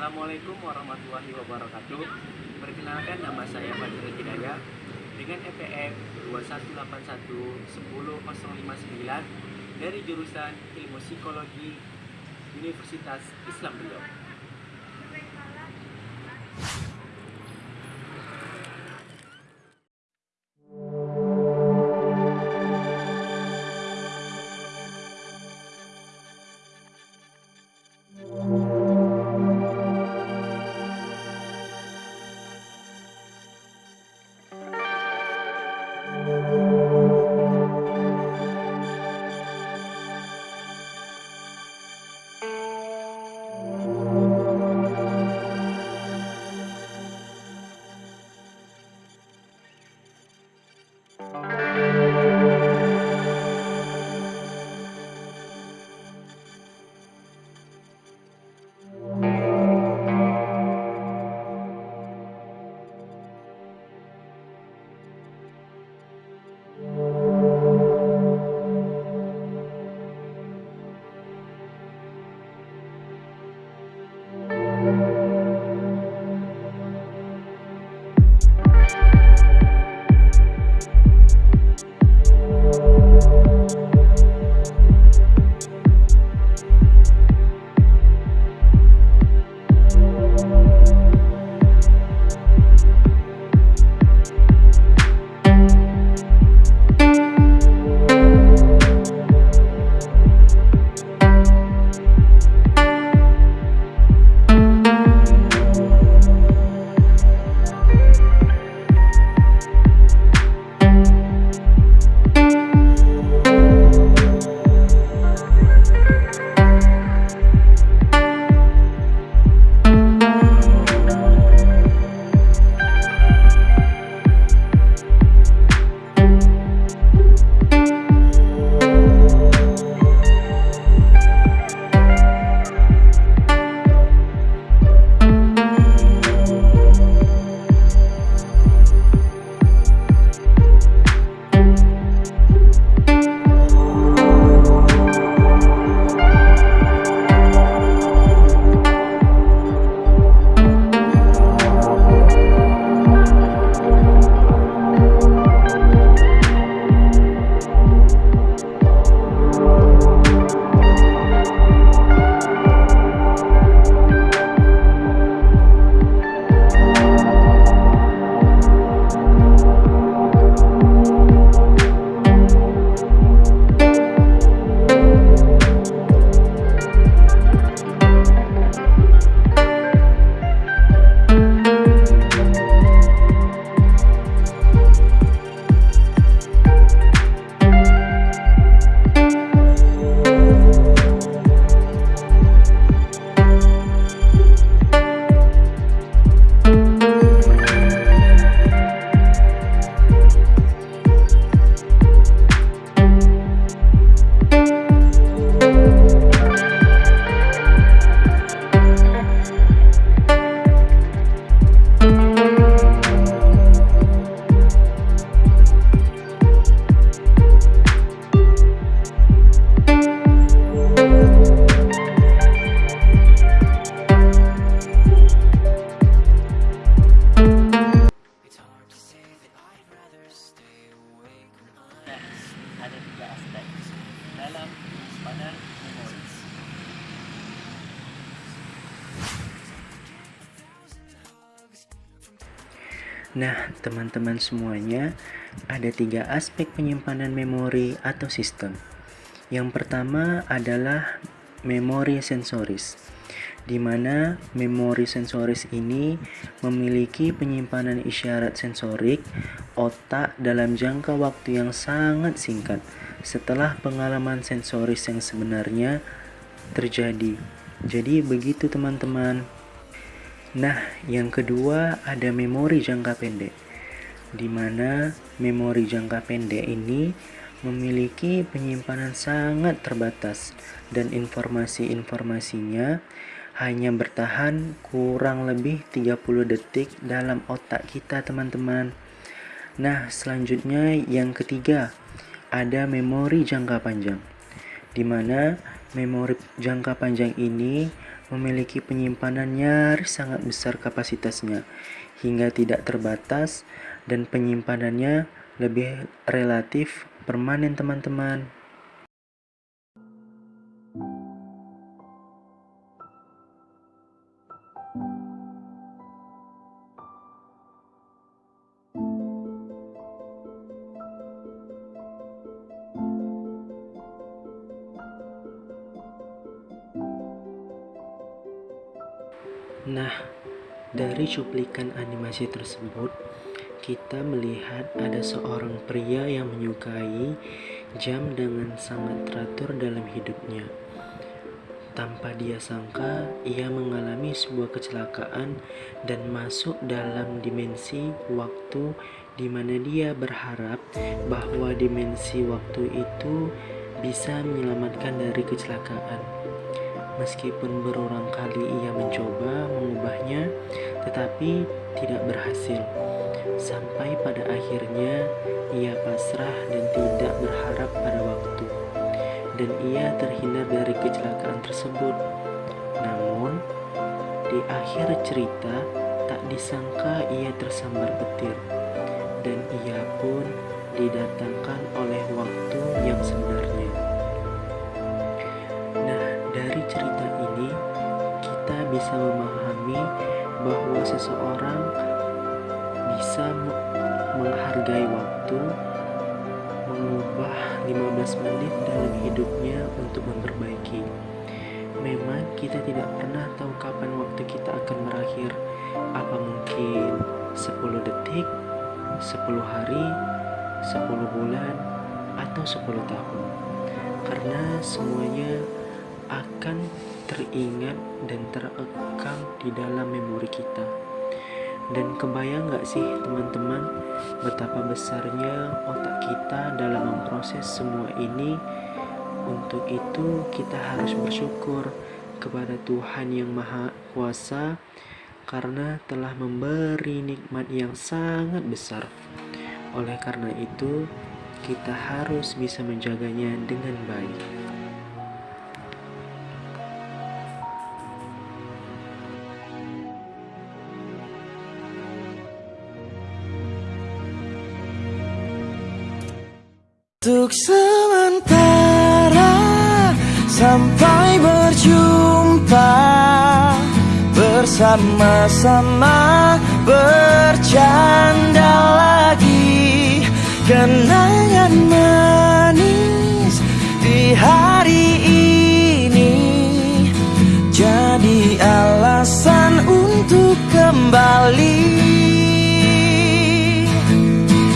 Assalamualaikum warahmatullahi wabarakatuh. Perkenalkan nama saya Fajrul Hidayah Dengan EPM 2181 Dari jurusan Ilmu Psikologi Universitas Islam Nah, teman-teman semuanya, ada tiga aspek penyimpanan memori atau sistem. Yang pertama adalah memori sensoris, di mana memori sensoris ini memiliki penyimpanan isyarat sensorik otak dalam jangka waktu yang sangat singkat setelah pengalaman sensoris yang sebenarnya terjadi. Jadi begitu teman-teman. Nah, yang kedua ada memori jangka pendek, di mana memori jangka pendek ini memiliki penyimpanan sangat terbatas dan informasi-informasinya hanya bertahan kurang lebih 30 detik dalam otak kita teman-teman. Nah, selanjutnya yang ketiga ada memori jangka panjang, di mana memori jangka panjang ini memiliki penyimpanan nyaris sangat besar kapasitasnya, hingga tidak terbatas, dan penyimpanannya lebih relatif permanen teman-teman. Nah, dari cuplikan animasi tersebut, kita melihat ada seorang pria yang menyukai jam dengan sangat teratur dalam hidupnya. Tanpa dia sangka, ia mengalami sebuah kecelakaan dan masuk dalam dimensi waktu di mana dia berharap bahwa dimensi waktu itu bisa menyelamatkan dari kecelakaan. Meskipun berulang kali ia mencoba mengubahnya, tetapi tidak berhasil. Sampai pada akhirnya ia pasrah dan tidak berharap pada waktu. Dan ia terhindar dari kecelakaan tersebut. Namun, di akhir cerita tak disangka ia tersambar petir. Dan ia pun didatangkan oleh waktu yang sebenarnya. Kita bisa memahami bahwa seseorang bisa menghargai waktu, mengubah 15 menit dalam hidupnya untuk memperbaiki. Memang kita tidak pernah tahu kapan waktu kita akan berakhir. Apa mungkin 10 detik, 10 hari, 10 bulan, atau 10 tahun. Karena semuanya akan teringat dan terekam di dalam memori kita. Dan kebayang gak sih teman-teman betapa besarnya otak kita dalam memproses semua ini? Untuk itu kita harus bersyukur kepada Tuhan yang Maha Kuasa karena telah memberi nikmat yang sangat besar. Oleh karena itu, kita harus bisa menjaganya dengan baik. Untuk sementara sampai berjumpa Bersama-sama bercanda lagi.